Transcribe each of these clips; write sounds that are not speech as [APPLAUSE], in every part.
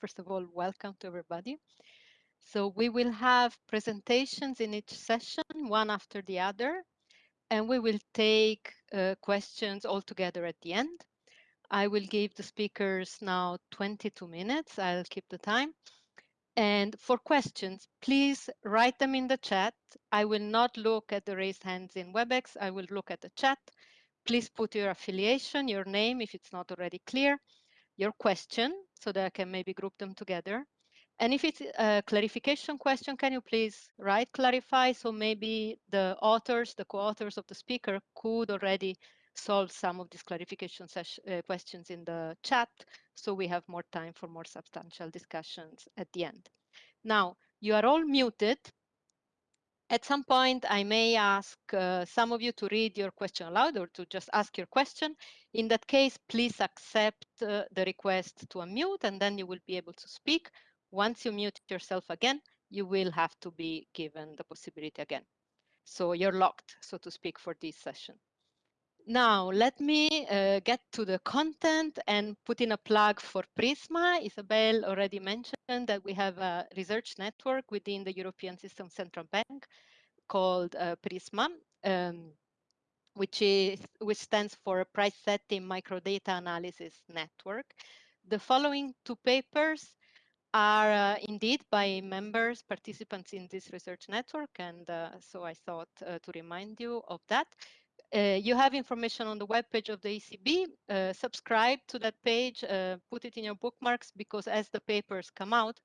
First of all, welcome to everybody. So we will have presentations in each session, one after the other, and we will take uh, questions all together at the end. I will give the speakers now 22 minutes. I'll keep the time. And for questions, please write them in the chat. I will not look at the raised hands in WebEx. I will look at the chat. Please put your affiliation, your name, if it's not already clear, your question, so that I can maybe group them together. And if it's a clarification question, can you please write clarify? So maybe the authors, the co-authors of the speaker could already solve some of these clarification uh, questions in the chat. So we have more time for more substantial discussions at the end. Now, you are all muted. At some point, I may ask uh, some of you to read your question aloud or to just ask your question. In that case, please accept uh, the request to unmute and then you will be able to speak. Once you mute yourself again, you will have to be given the possibility again. So you're locked, so to speak, for this session. Now, let me uh, get to the content and put in a plug for Prisma. Isabel already mentioned that we have a research network within the European System Central Bank called uh, Prisma, um, which, is, which stands for Price Setting Microdata Analysis Network. The following two papers are uh, indeed by members, participants in this research network, and uh, so I thought uh, to remind you of that. Uh, you have information on the webpage of the ECB. Uh, subscribe to that page, uh, put it in your bookmarks because as the papers come out,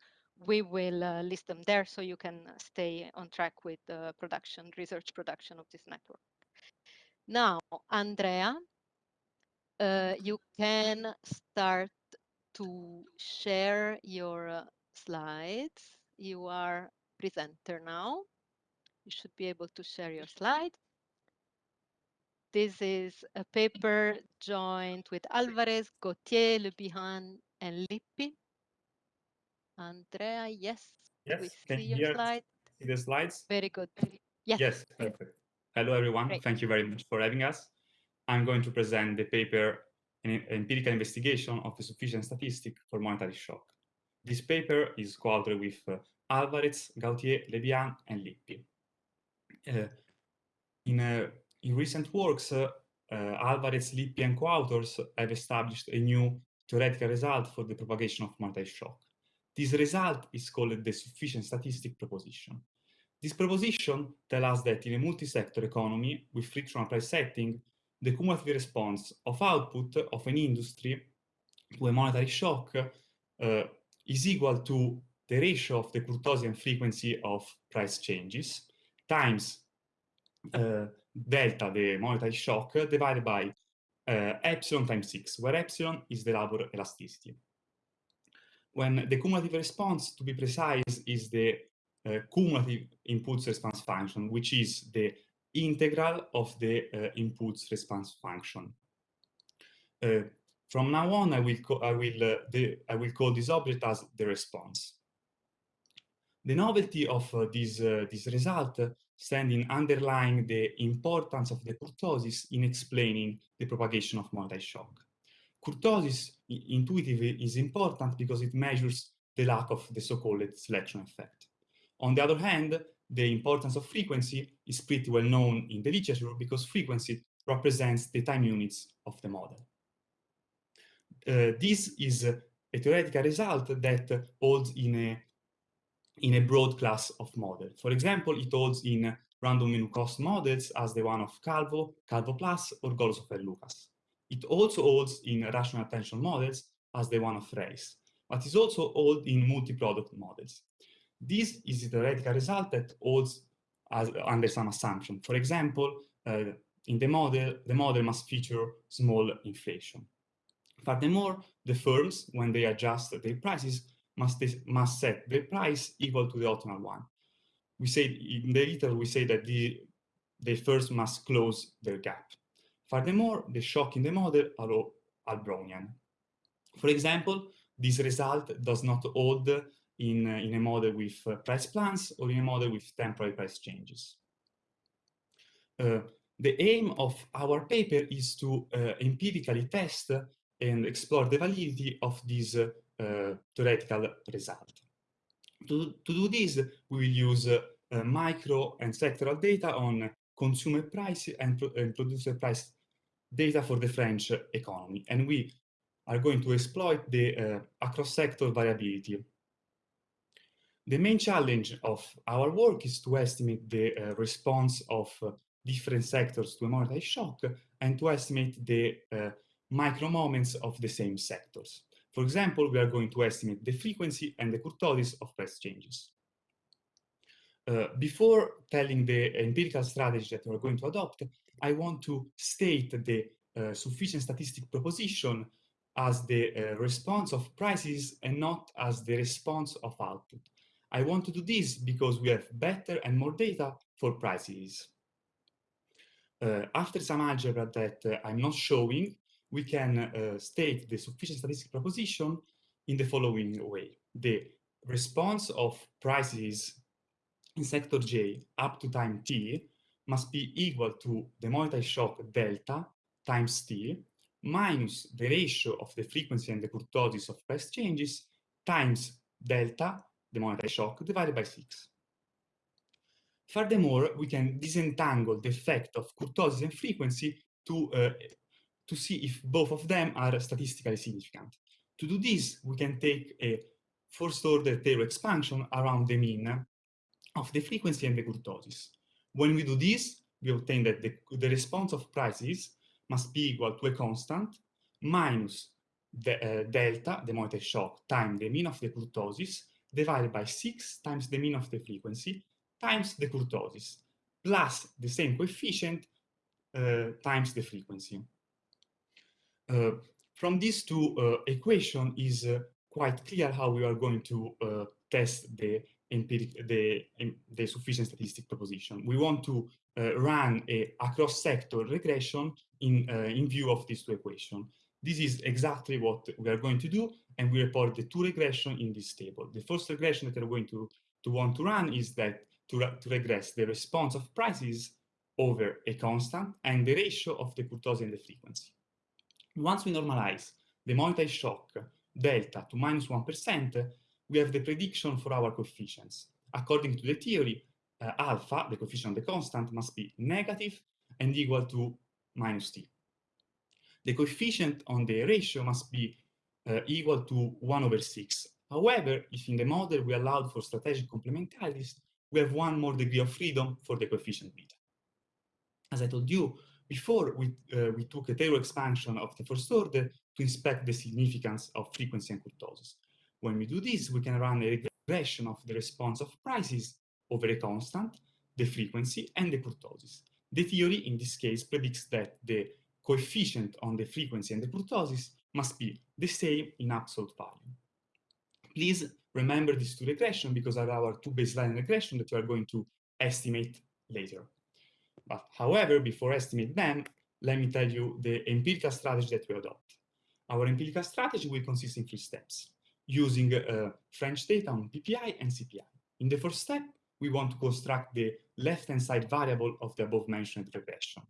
we will uh, list them there so you can stay on track with the production, research production of this network. Now, Andrea, uh, you can start to share your uh, slides. You are presenter now. You should be able to share your slide. This is a paper joined with Alvarez, Gautier, Le Bihan, and Lippi. Andrea, yes, yes. we Can see your slide. See the slides? Very good. Yes. Yes, perfect. Hello, everyone. Great. Thank you very much for having us. I'm going to present the paper, an empirical investigation of the sufficient statistic for monetary shock. This paper is co-authored with uh, Alvarez, Gautier, Le Bihan, and Lippi. Uh, in a in recent works, uh, uh, Alvarez, Lippi, and co-authors have established a new theoretical result for the propagation of monetary shock. This result is called the sufficient statistic proposition. This proposition tells us that in a multi-sector economy with frictional price setting, the cumulative response of output of an industry to a monetary shock uh, is equal to the ratio of the Kurtosis and frequency of price changes times uh, delta, the monetary shock, divided by uh, epsilon times 6, where epsilon is the labor elasticity. When the cumulative response, to be precise, is the uh, cumulative impulse response function, which is the integral of the uh, impulse response function. Uh, from now on, I will, I will, the, I will call this object as the response. The novelty of this, this result standing underlying the importance of the kurtosis in explaining the propagation of monetary shock. Kurtosis intuitively is important because it measures the lack of the so-called selection effect. On the other hand, the importance of frequency is pretty well known in the literature because frequency represents the time units of the model. Uh, this is a theoretical result that holds in a in a broad class of models. For example, it holds in random menu cost models as the one of Calvo, Calvo Plus, or Golosov and Lucas. It also holds in rational inattention models as the one of Reis, but is also held in multi-product models. This is a theoretical result that holds as, under some assumption. For example, uh, in the model, the model must feature small inflation. Furthermore, the firms, when they adjust their prices, must, must set the price equal to the optimal one. We say in the literature, we say that the, they first must close their gap. Furthermore, the shock in the model are, are Brownian. For example, this result does not hold in, uh, in a model with uh, price plans or in a model with temporary price changes. Uh, the aim of our paper is to uh, empirically test and explore the validity of this uh, uh, theoretical result. To, to do this, we will use uh, micro and sectoral data on consumer price and, pro and producer price data for the French economy. And we are going to exploit the uh, across-sector variability. The main challenge of our work is to estimate the uh, response of uh, different sectors to a monetary shock and to estimate the micro moments of the same sectors. For example, we are going to estimate the frequency and the kurtosis of price changes. Uh, before telling the empirical strategy that we are going to adopt, I want to state the uh, sufficient statistic proposition as the uh, response of prices and not as the response of output. I want to do this because we have better and more data for prices. Uh, after some algebra that uh, I'm not showing, we can uh, state the sufficient statistic proposition in the following way. The response of prices in sector J up to time t must be equal to the monetary shock delta times t minus the ratio of the frequency and the kurtosis of price changes times delta, the monetary shock, divided by 6. Furthermore, we can disentangle the effect of kurtosis and frequency to, uh, to see if both of them are statistically significant. To do this, we can take a first-order Taylor expansion around the mean of the frequency and the kurtosis. When we do this, we obtain that the, the response of prices must be equal to a constant minus the uh, delta, the monetary shock, times the mean of the kurtosis, divided by 6 times the mean of the frequency, times the kurtosis, plus the same coefficient uh, times the frequency. Uh, from these two uh, equations is uh, quite clear how we are going to test the empiric the, the sufficient statistic proposition. We want to run a cross-sector regression in, in view of these two equations. This is exactly what we are going to do, and we report the two regression in this table. The first regression that we're going to, to want to run is that to, to regress the response of prices over a constant and the ratio of the kurtosis and the frequency. Once we normalize the monetary shock delta to minus 1, we have the prediction for our coefficients. According to the theory, uh, alpha, the coefficient of the constant, must be negative and equal to minus t. The coefficient on the ratio must be uh, equal to 1 over 6. However, if in the model we allowed for strategic complementarities, we have one more degree of freedom for the coefficient beta. As I told you, before we, uh, we took a Taylor expansion of the first order to inspect the significance of frequency and kurtosis. When we do this, we can run a regression of the response of prices over a constant, the frequency, and the kurtosis. The theory, in this case, predicts that the coefficient on the frequency and the kurtosis must be the same in absolute value. Please remember these two regressions because are our two baseline regression that we are going to estimate later. But however, before estimate them, let me tell you the empirical strategy that we adopt. Our empirical strategy will consist in three steps using uh, French data on PPI and CPI. In the first step, we want to construct the left-hand side variable of the above-mentioned regression.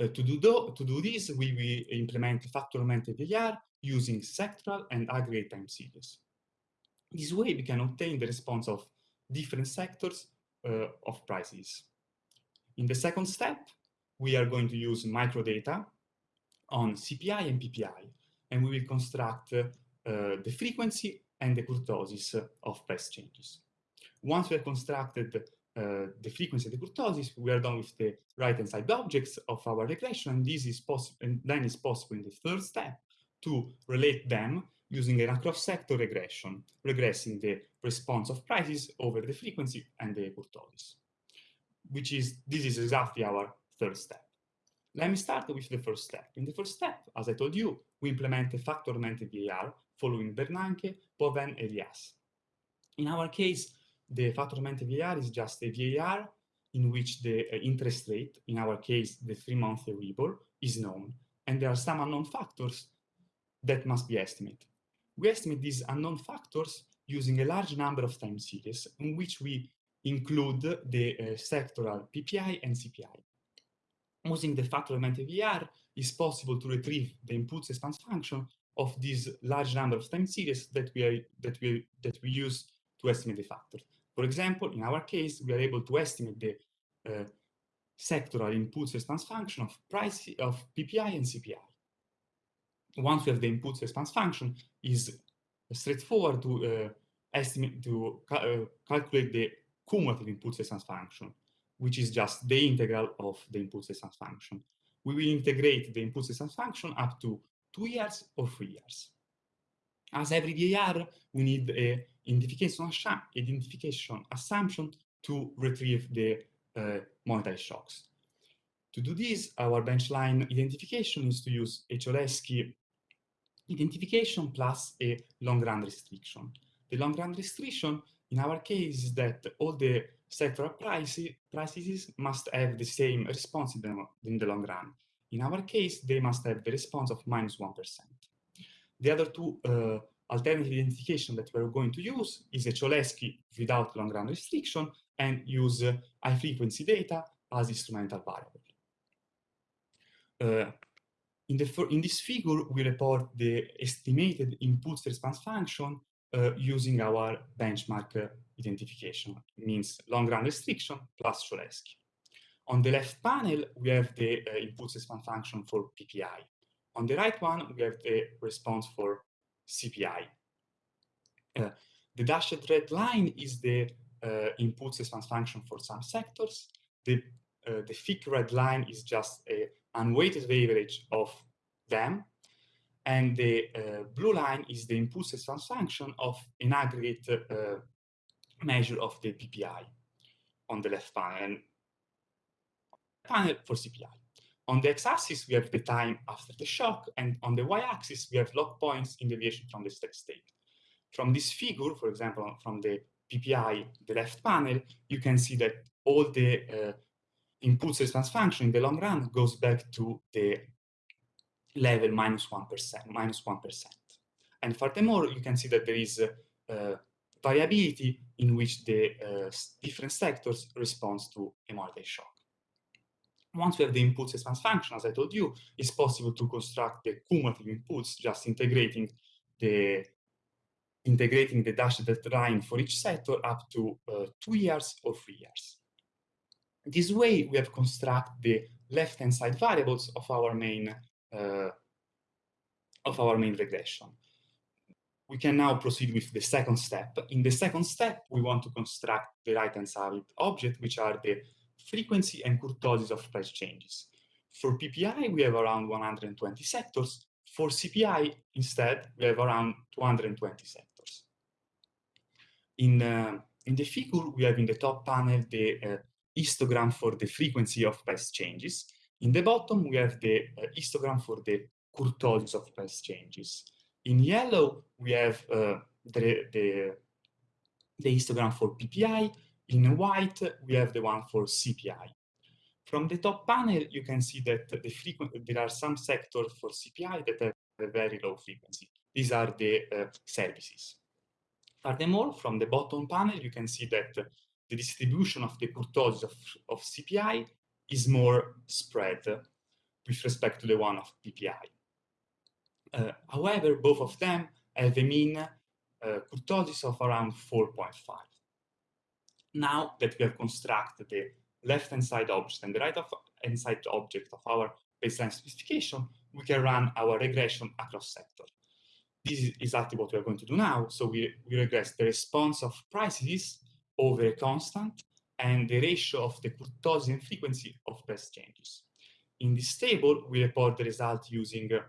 Uh, to, do to do this, we will implement factor augmented VAR using sectoral and aggregate time series. This way, we can obtain the response of different sectors uh, of prices. In the second step, we are going to use microdata on CPI and PPI, and we will construct uh, the frequency and the kurtosis of price changes. Once we have constructed uh, the frequency and the kurtosis, we are done with the right-hand side objects of our regression, and this is possible, and then it's possible in the third step to relate them using an across-sector regression, regressing the response of prices over the frequency and the kurtosis, which is, this is exactly our third step. Let me start with the first step. In the first step, as I told you, we implement a factor augmented VAR following Bernanke, Boivin, Eliasz. In our case, the factor augmented VAR is just a VAR in which the uh, interest rate, in our case, the three-month Euribor, is known. And there are some unknown factors that must be estimated. We estimate these unknown factors using a large number of time series in which we include the uh, sectoral PPI and CPI. Using the factor augmented VAR, it's possible to retrieve the impulse response function of this large number of time series that we are that we that we use to estimate the factor. For example, in our case, we are able to estimate the uh, sectoral impulse response function of price of PPI and CPI. Once we have the impulse response function, is straightforward to uh, estimate to ca uh, calculate the cumulative impulse response function, which is just the integral of the impulse response function. We will integrate the impulse response function up to two years or three years. As every VAR, we need a identification, identification assumption to retrieve the uh, monetary shocks. To do this, our benchline identification is to use a Cholesky identification plus a long-run restriction. The long-run restriction, in our case, that all the sectoral prices, prices must have the same response in the, in the long run. In our case, they must have the response of minus 1. The other two uh, alternative identification that we're going to use is a Cholesky without long-run restriction and use uh, high-frequency data as instrumental variable. Uh, in, the, in this figure, we report the estimated impulse response function using our benchmark uh, identification, it means long-run restriction plus Cholesky. On the left panel, we have the uh, response function for PPI. On the right one, we have the response for CPI. Uh, the dashed red line is the uh, impulse response function for some sectors. The, uh, the thick red line is just a unweighted average of them. And the uh, blue line is the impulse response function of an aggregate uh, measure of the PPI on the left panel, and panel for CPI. On the x-axis, we have the time after the shock, and on the y-axis, we have log points in deviation from the steady state. From this figure, for example, from the PPI, the left panel, you can see that all the uh, impulse response function in the long run goes back to the level minus 1, minus 1. And furthermore, you can see that there is uh, variability in which the uh, different sectors respond to monetary shock. Once we have the impulse response function, as I told you, it's possible to construct the cumulative inputs just integrating the integrating the dashed line for each sector up to uh, two years or three years. This way, we have constructed the left-hand side variables of our main of our main regression. We can now proceed with the second step. In the second step, we want to construct the right-hand side object, which are the frequency and kurtosis of price changes. For PPI, we have around 120 sectors. For CPI, instead, we have around 220 sectors. In, uh, in the figure, we have in the top panel the uh, histogram for the frequency of price changes. In the bottom, we have the uh, histogram for the kurtosis of price changes. In yellow, we have uh, the, the, the histogram for PPI, in white, we have the one for CPI. From the top panel, you can see that the there are some sectors for CPI that have a very low frequency. These are the uh, services. Furthermore, from the bottom panel, you can see that the distribution of the kurtosis of, of CPI is more spread with respect to the one of PPI. Uh, however, both of them have a mean uh, kurtosis of around 4.5 now that we have constructed the left-hand side object and the right-hand side object of our baseline specification, we can run our regression across sector. This is exactly what we are going to do now. So we, we regress the response of prices over a constant and the ratio of the kurtosis and frequency of price changes. In this table, we report the result using uh,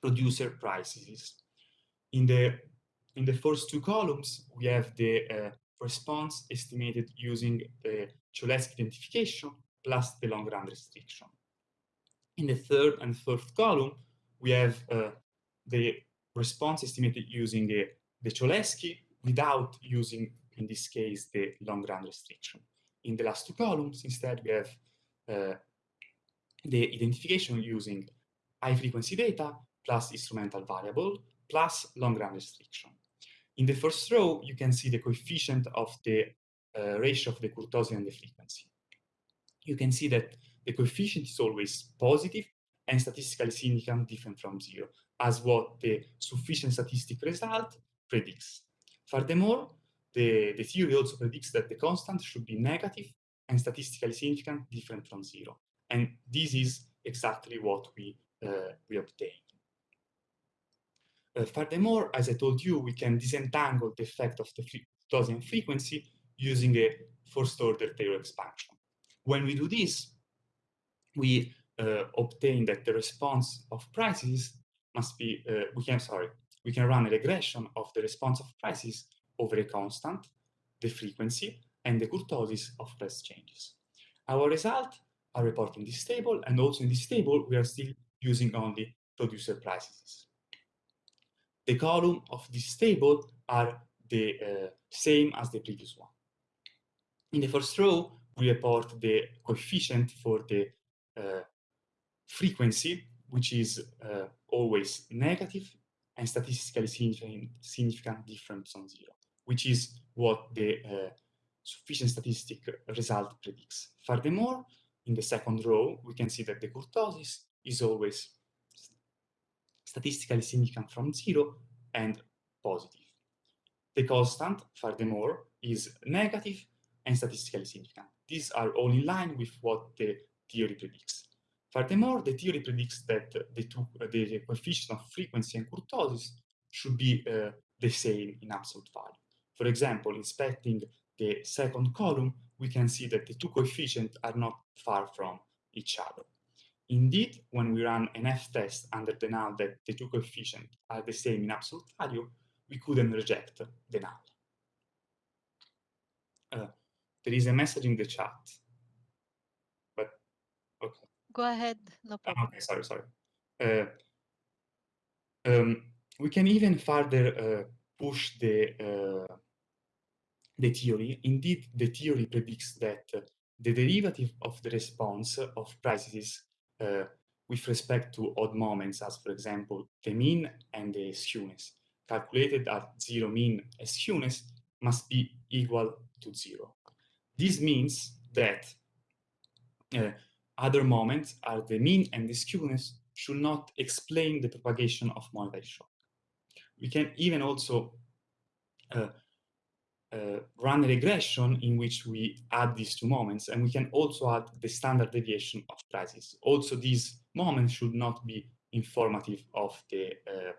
producer prices. In the, in the first two columns, we have the uh, response estimated using the Cholesky identification plus the long-run restriction. In the third and fourth column, we have uh, the response estimated using the, the Cholesky without using, in this case, the long-run restriction. In the last two columns, instead, we have uh, the identification using high-frequency data plus instrumental variable plus long-run restriction. In the first row, you can see the coefficient of the uh, ratio of the kurtosis and the frequency. You can see that the coefficient is always positive and statistically significant different from zero, as what the sufficient statistic result predicts. Furthermore, the, the theory also predicts that the constant should be negative and statistically significant different from zero. And this is exactly what we, uh, we obtained. Uh, furthermore, as I told you, we can disentangle the effect of the Gaussian frequency using a first order Taylor expansion. When we do this, we uh, obtain that the response of prices must be, uh, we can, sorry, we can run a regression of the response of prices over a constant, the frequency, and the kurtosis of price changes. Our results are reported in this table, and also in this table, we are still using only producer prices. The column of this table are the uh, same as the previous one. In the first row, we report the coefficient for the uh, frequency, which is uh, always negative and statistically significant, significant different from zero, which is what the uh, sufficient statistic result predicts. Furthermore, in the second row, we can see that the kurtosis is always statistically significant from zero and positive. The constant, furthermore, is negative and statistically significant. These are all in line with what the theory predicts. Furthermore, the theory predicts that the, two, the coefficient of frequency and kurtosis should be uh, the same in absolute value. For example, inspecting the second column, we can see that the two coefficients are not far from each other. Indeed, when we run an f-test under the null that the two coefficients are the same in absolute value, we couldn't reject the null. Uh, there is a message in the chat, but okay. Go ahead, no ah, problem. okay, sorry, sorry. Uh, um, we can even further uh, push the uh, the theory. Indeed, the theory predicts that the derivative of the response of prices uh, with respect to odd moments, as for example, the mean and the skewness, calculated at zero mean and skewness, must be equal to zero. This means that uh, other moments are the mean and the skewness should not explain the propagation of monetary shock. We can even also uh, uh, run regression in which we add these two moments, and we can also add the standard deviation of prices. Also, these moments should not be informative of the uh,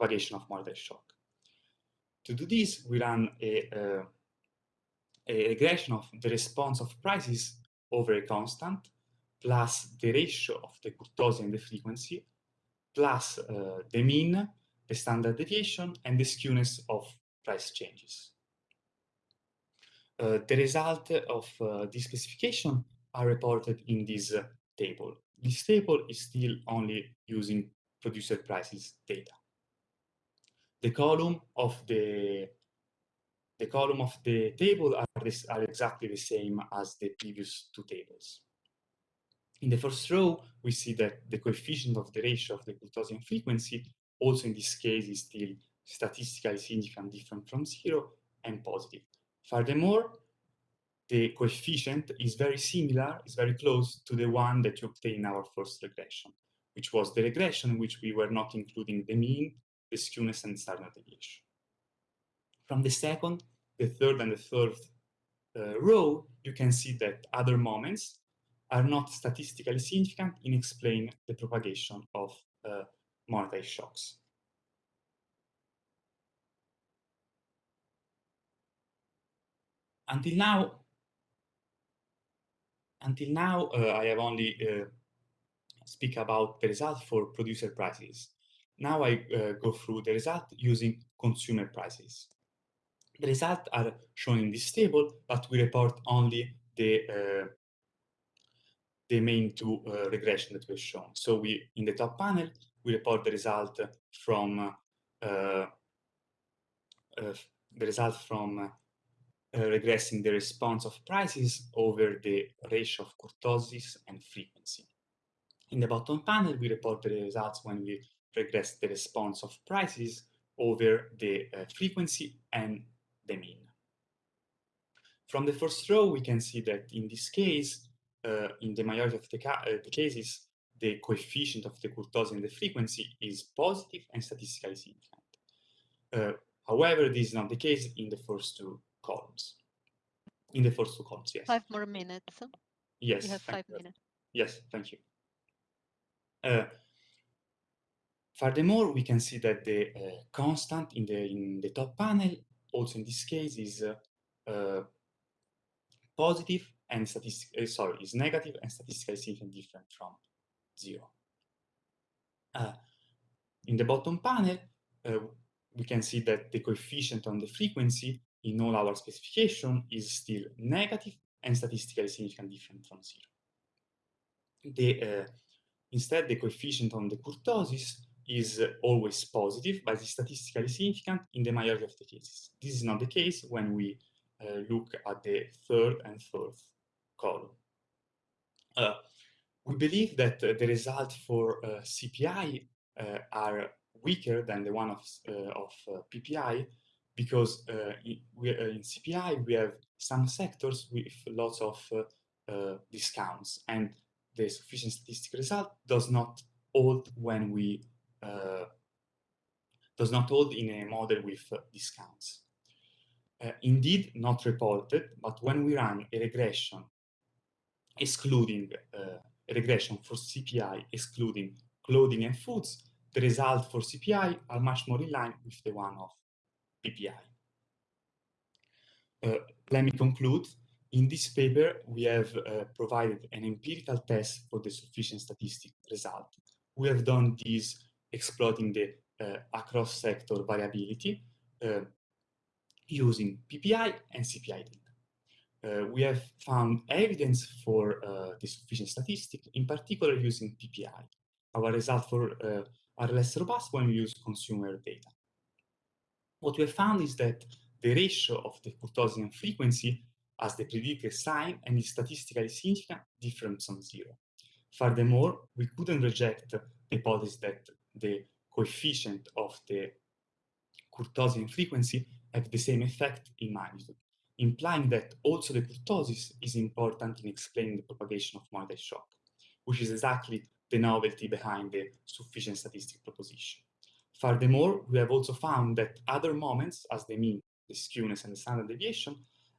of monetary shock. To do this, we run a, uh, a regression of the response of prices over a constant, plus the ratio of the kurtosis and the frequency, plus uh, the mean, the standard deviation, and the skewness of price changes. Uh, the result of uh, this specification are reported in this uh, table. This table is still only using producer prices data. The column of the the column of the table are, this, are exactly the same as the previous two tables. In the first row, we see that the coefficient of the ratio of the Kurtosis and frequency, also in this case, is still statistically significant different from zero and positive. Furthermore, the coefficient is very similar, is very close to the one that you obtain in our first regression, which was the regression in which we were not including the mean, the skewness, and standard deviation. From the second, the third, and the third uh, row, you can see that other moments are not statistically significant in explaining the propagation of uh, monetary shocks. Until now, until now, uh, I have only uh, speak about the result for producer prices. Now I uh, go through the result using consumer prices. The results are shown in this table, but we report only the uh, the main two uh, regression that we've shown. So we, in the top panel, we report the result from uh, the result from regressing the response of prices over the ratio of kurtosis and frequency. In the bottom panel, we report the results when we regress the response of prices over the uh, frequency and the mean. From the first row, we can see that in this case, uh, in the majority of the, uh, the, cases, the coefficient of the kurtosis and the frequency is positive and statistically significant. Uh, however, this is not the case in the first two columns. In the first two columns, yes. Five more minutes. Yes. You have five you. minutes. Yes, thank you. Uh, furthermore, we can see that the uh, constant in the in the top panel, also in this case, is uh, uh positive and statistic. Uh, sorry, is negative and statistically significant different from zero. Uh, in the bottom panel, we can see that the coefficient on the frequency in all our specification is still negative and statistically significant different from zero. The, uh, instead, the coefficient on the kurtosis is uh, always positive, but is statistically significant in the majority of the cases. This is not the case when we uh, look at the third and fourth column. Uh, we believe that uh, the result for uh, CPI uh, are weaker than the one of, of PPI because uh, we, uh, in CPI we have some sectors with lots of uh, uh, discounts and the sufficient statistic result does not hold when we uh, does not hold in a model with uh, discounts. indeed, not reported, but when we run a regression excluding a regression for CPI excluding clothing and foods, the result for CPI are much more in line with the one of PPI. Uh, let me conclude. In this paper, we have uh, provided an empirical test for the sufficient statistic result. We have done this exploiting the uh, across sector variability uh, using PPI and CPI data. Uh, we have found evidence for uh, the sufficient statistic, in particular using PPI. Our results are less robust when we use consumer data what we have found is that the ratio of the kurtosis and frequency as the predicted sign and is statistically significant different from zero. Furthermore, we couldn't reject the hypothesis that the coefficient of the kurtosis and frequency have the same effect in magnitude, implying that also the kurtosis is important in explaining the propagation of monetary shock, which is exactly the novelty behind the sufficient statistic proposition. Furthermore, we have also found that other moments, as the mean, the skewness, and the standard deviation,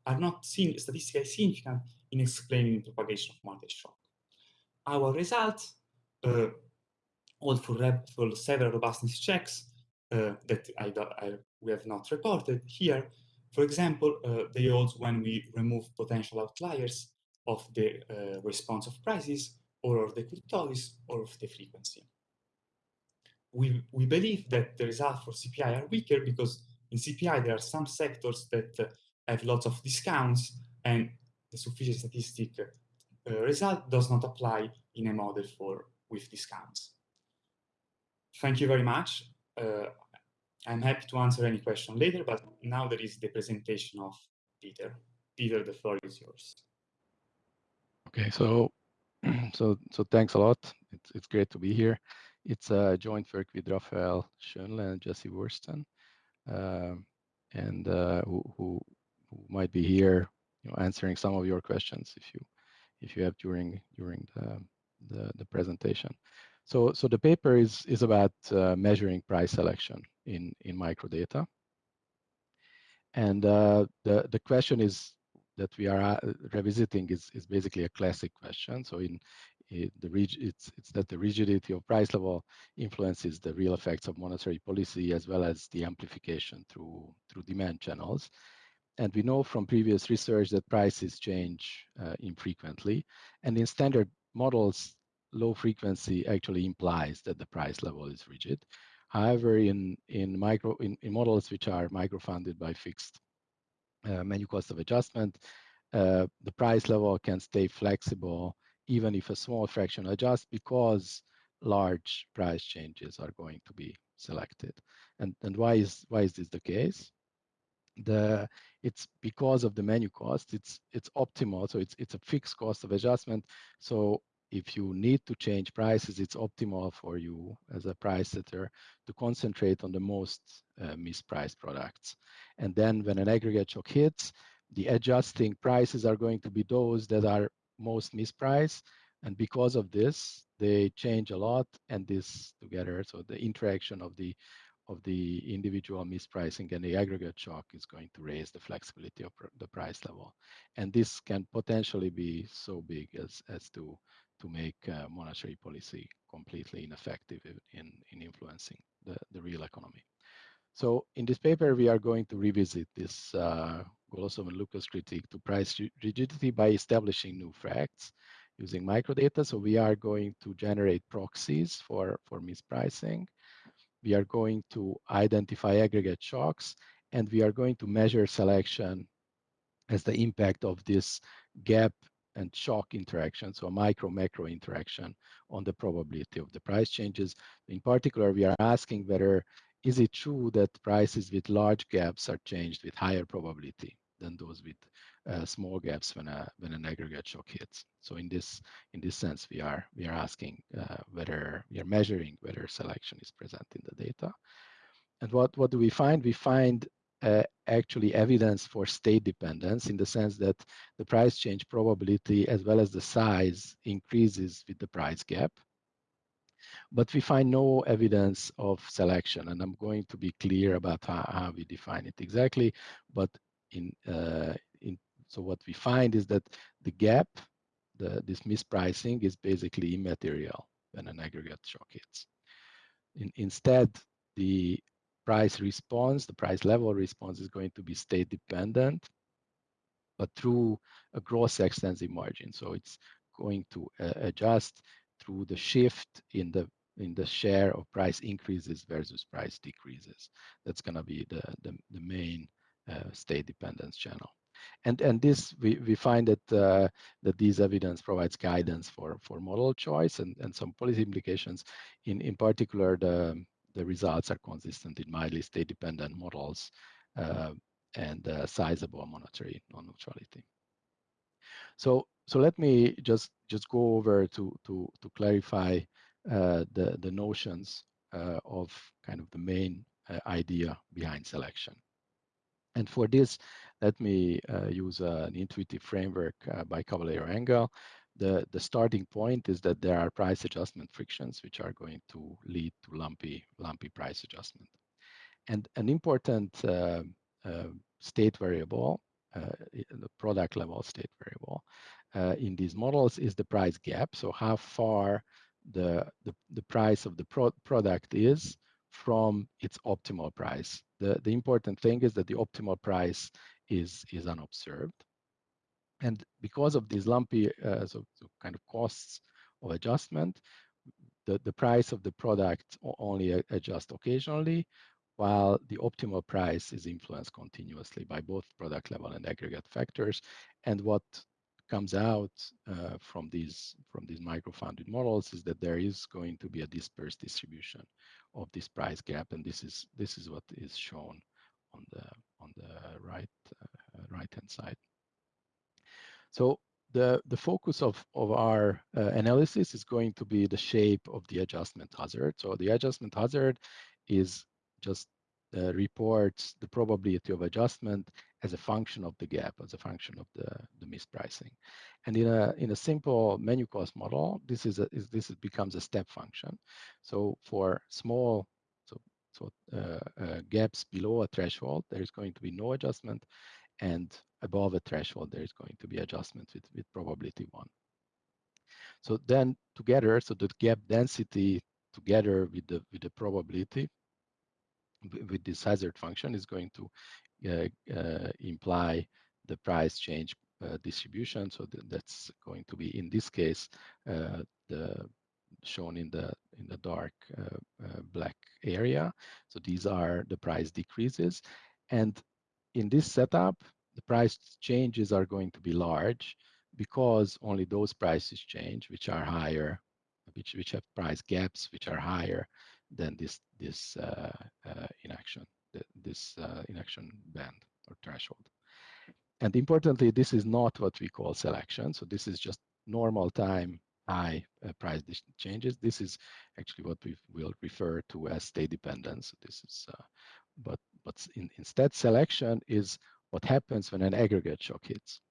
are not statistically significant in explaining the propagation of monetary shock. Our results uh, hold for, for several robustness checks uh, that I, I, we have not reported here. For example, uh, they hold when we remove potential outliers of the uh, response of prices, or of the kurtosis, or of the frequency we, we believe that the results for CPI are weaker because in CPI there are some sectors that uh, have lots of discounts and the sufficient statistic uh, result does not apply in a model for with discounts. Thank you very much. Uh, I'm happy to answer any question later, but now there is the presentation of Peter. Peter, the floor is yours. Okay, so [CLEARS THROAT] so so thanks a lot. It's it's great to be here. It's a joint work with Raphael Schoenle and Jesse Wursten, um, and uh, who, who, who might be here, you know, answering some of your questions if you if you have during during the the, the presentation. So so the paper is is about uh, measuring price selection in in microdata, and uh, the the question is that we are uh, revisiting is, is basically a classic question. So in it, the it's, it's that the rigidity of price level influences the real effects of monetary policy as well as the amplification through, through demand channels. And we know from previous research that prices change uh, infrequently. And in standard models, low frequency actually implies that the price level is rigid. However, in, in, micro, in, in models which are micro-founded by fixed uh, menu cost of adjustment, uh, the price level can stay flexible even if a small fraction adjusts because large price changes are going to be selected. And, and why is why is this the case? The it's because of the menu cost. It's it's optimal, so it's it's a fixed cost of adjustment. So if you need to change prices, it's optimal for you as a price setter to concentrate on the most uh, mispriced products. And then when an aggregate shock hits, the adjusting prices are going to be those that are most mispriced. And because of this, they change a lot, and this together, so the interaction of the of the individual mispricing and the aggregate shock is going to raise the flexibility of the price level. And this can potentially be so big as, as to, to make uh, monetary policy completely ineffective in, in influencing the, the real economy. So in this paper, we are going to revisit this uh, Golosov and Lucas critique to price rigidity by establishing new facts using microdata. So we are going to generate proxies for, for mispricing we are going to identify aggregate shocks, and we are going to measure selection as the impact of this gap and shock interaction, so a micro-macro interaction on the probability of the price changes. In particular, we are asking whether is it true that prices with large gaps are changed with higher probability than those with uh, small gaps when a when an aggregate shock hits. So in this in this sense, we are we are asking uh, whether we are measuring whether selection is present in the data. And what what do we find? We find uh, actually evidence for state dependence in the sense that the price change probability as well as the size increases with the price gap. But we find no evidence of selection, and I'm going to be clear about how, how we define it exactly. But in uh, in so what we find is that the gap, the, this mispricing is basically immaterial when an aggregate shock hits. In, instead, the price response, the price level response is going to be state dependent, but through a gross extensive margin. So it's going to uh, adjust through the shift in the in the share of price increases versus price decreases. That's going to be the, the, the main state dependence channel. And and this we, we find that uh, that these evidence provides guidance for for model choice and and some policy implications. In in particular the the results are consistent in mildly state dependent models uh, and uh, sizable monetary non-neutrality. So so let me just just go over to to to clarify uh, the the notions uh, of kind of the main uh, idea behind selection and for this, let me uh, use uh, an intuitive framework uh, by Caballero Engel. The, the starting point is that there are price adjustment frictions, which are going to lead to lumpy, lumpy price adjustment. And an important uh, uh, state variable, the product level state variable, in these models is the price gap. So how far the, the, the price of the pro product is from its optimal price. The, the important thing is that the optimal price is, is unobserved. And because of these lumpy uh, so, so kind of costs of adjustment, the, the price of the product only adjusts occasionally, while the optimal price is influenced continuously by both product level and aggregate factors. And what comes out uh, from these from these micro-founded models is that there is going to be a dispersed distribution of this price gap, and this is this is what is shown on the on the right uh, right hand side. So the the focus of of our uh, analysis is going to be the shape of the adjustment hazard. So the adjustment hazard is just uh, reports the probability of adjustment as a function of the gap, as a function of the, the mispricing. And in a in a simple menu cost model, this is a is, this becomes a step function. So for small so so uh, uh, gaps below a threshold, there is going to be no adjustment, and above a threshold, there is going to be adjustment with with probability one. So then together, so the gap density together with the with the probability with this hazard function is going to imply the price change uh, distribution. So th that's going to be in this case the shown in the in the dark black area. So these are the price decreases, and in this setup, the price changes are going to be large because only those prices change which are higher, which which have price gaps which are higher than this this uh, uh, inaction, this uh, inaction band or threshold. And importantly, this is not what we call selection. So this is just normal time high uh, price changes. This is actually what we will refer to as state dependence. This is, uh, but but in, instead selection is what happens when an aggregate shock hits.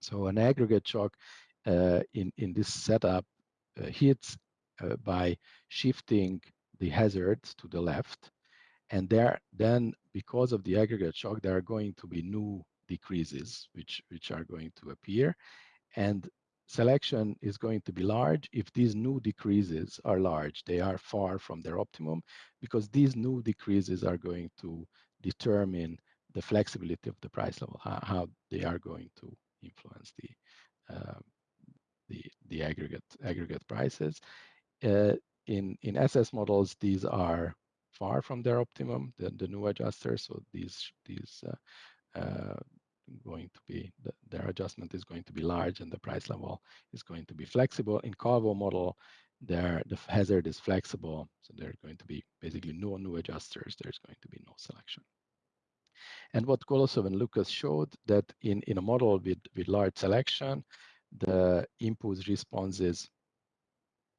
So an aggregate shock uh, in in this setup hits uh, by shifting the hazards to the left. And there, then because of the aggregate shock, there are going to be new decreases which, which are going to appear. And selection is going to be large if these new decreases are large. They are far from their optimum because these new decreases are going to determine the flexibility of the price level, how, how they are going to influence the uh, the the aggregate aggregate prices. Uh, in in SS models, these are far from their optimum, the, the new adjusters. So these these uh, uh, going to be the, their adjustment is going to be large and the price level is going to be flexible. In Calvo model, there the hazard is flexible, so there are going to be basically no new adjusters. There's going to be no selection. And what Golosov and Lucas showed that in, in a model with, with large selection, the impulse responses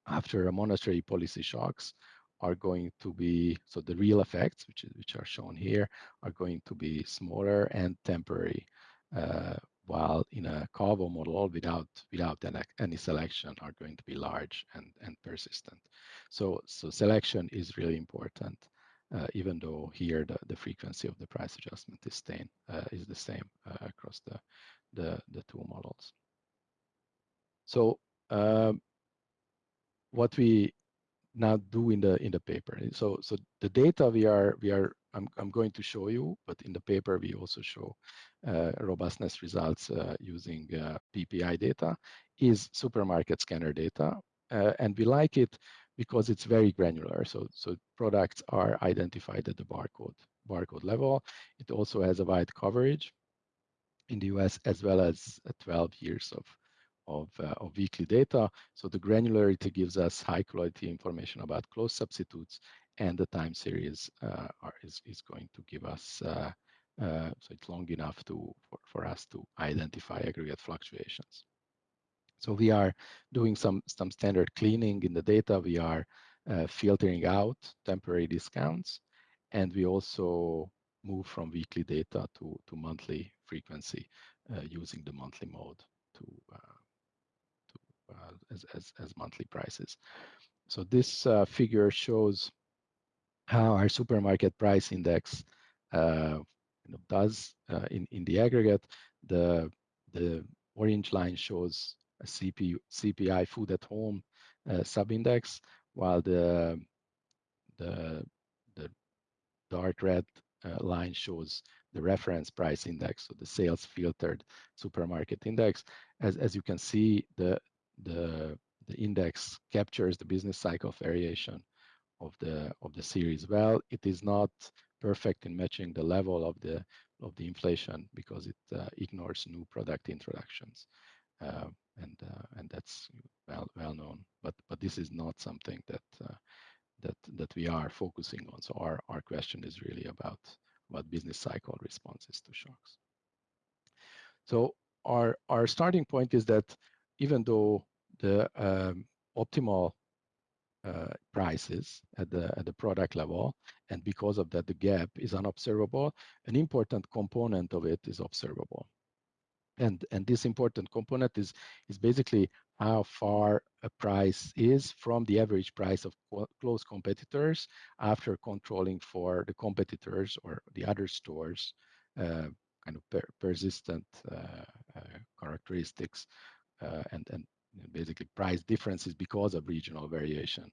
after a monetary policy shocks are going to be, so the real effects, which, is, which are shown here, are going to be smaller and temporary, uh, while in a Calvo model all without, without any selection are going to be large and, and persistent. So, so selection is really important, uh, even though here the, the frequency of the price adjustment is, staying, uh, is the same uh, across the, the, the two models. So um, what we now do in the in the paper. So so the data we are we are I'm I'm going to show you, but in the paper we also show uh, robustness results uh, using uh, PPI data is supermarket scanner data, uh, and we like it because it's very granular. So so products are identified at the barcode barcode level. It also has a wide coverage in the US as well as 12 years of of, uh, of weekly data. So the granularity gives us high quality information about close substitutes and the time series uh, are, is, is going to give us, uh, uh, so it's long enough to for, for us to identify aggregate fluctuations. So we are doing some, some standard cleaning in the data. We are uh, filtering out temporary discounts and we also move from weekly data to, to monthly frequency uh, using the monthly mode to as, as, as monthly prices. So this uh, figure shows how our supermarket price index uh, you know, does in, in the aggregate. The, the orange line shows a CP, CPI food at home uh, subindex, while the, the, the dark red uh, line shows the reference price index, so the sales filtered supermarket index. As, as you can see, the, the, the index captures the business cycle variation of the of the series well. It is not perfect in matching the level of the of the inflation because it uh, ignores new product introductions, uh, and uh, and that's well well known. But but this is not something that uh, that that we are focusing on. So our our question is really about what business cycle responses to shocks. So our our starting point is that even though the um, optimal uh, prices at the at the product level, and because of that, the gap is unobservable. An important component of it is observable, and and this important component is is basically how far a price is from the average price of close competitors after controlling for the competitors or the other stores uh, kind of per persistent uh, uh characteristics and, and basically price differences because of regional variation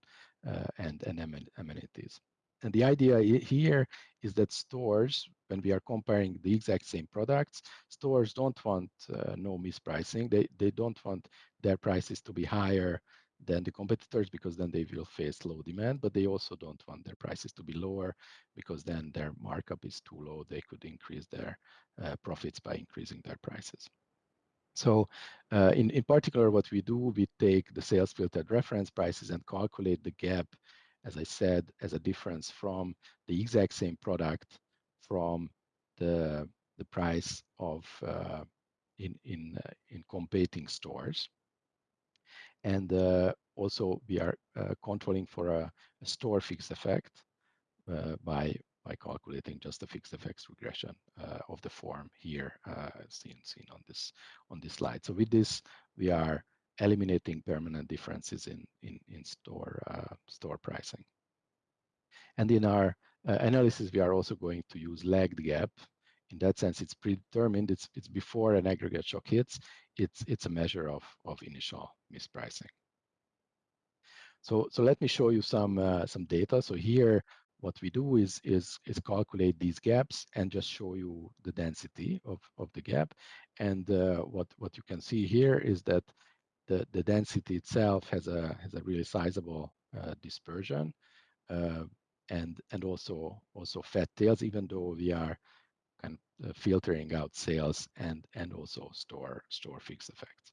uh, and, and amenities. And the idea here is that stores, when we are comparing the exact same products, stores don't want uh, no mispricing. They, they don't want their prices to be higher than the competitors because then they will face low demand, but they also don't want their prices to be lower because then their markup is too low. They could increase their uh, profits by increasing their prices. So uh, in, in particular, what we do, we take the sales filtered reference prices and calculate the gap, as I said, as a difference from the exact same product from the, the price of uh, in, in, uh, in competing stores. And uh, also we are uh, controlling for a, a store fixed effect uh, by by calculating just the fixed effects regression uh, of the form here uh, seen seen on this on this slide. So with this, we are eliminating permanent differences in, in, in store, uh, store pricing. And in our uh, analysis, we are also going to use lagged gap. In that sense, it's predetermined. It's, it's before an aggregate shock hits. It's, it's a measure of, of initial mispricing. So, so let me show you some, uh, some data. So here, what we do is, is, is calculate these gaps and just show you the density of, of the gap. And uh, what, what you can see here is that the, the density itself has a, has a really sizable uh, dispersion uh, and, and also, also fat tails, even though we are kind of uh, filtering out sales and, and also store, store fixed effects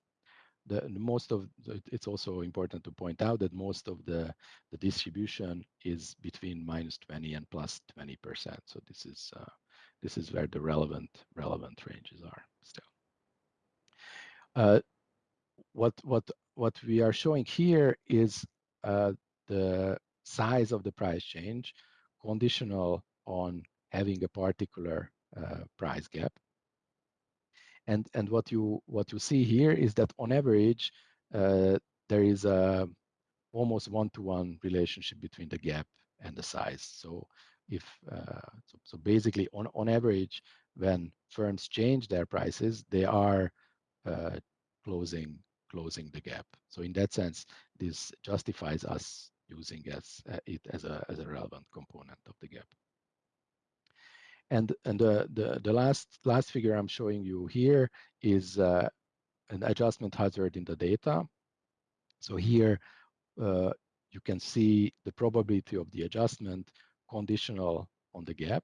the, most of the, it's also important to point out that most of the the distribution is between minus 20 and plus 20 percent. So this is uh, this is where the relevant relevant ranges are still. Uh, what what what we are showing here is uh, the size of the price change conditional on having a particular uh, price gap and, and what, you, what you see here is that on average, uh, there is a almost one-to-one relationship between the gap and the size. So if uh, so, so, basically on, on average, when firms change their prices, they are uh, closing closing the gap. So in that sense, this justifies us using as, uh, it as a, as a relevant component of the gap. And, and the, the, the last, last figure I'm showing you here is uh, an adjustment hazard in the data. So here uh, you can see the probability of the adjustment conditional on the gap.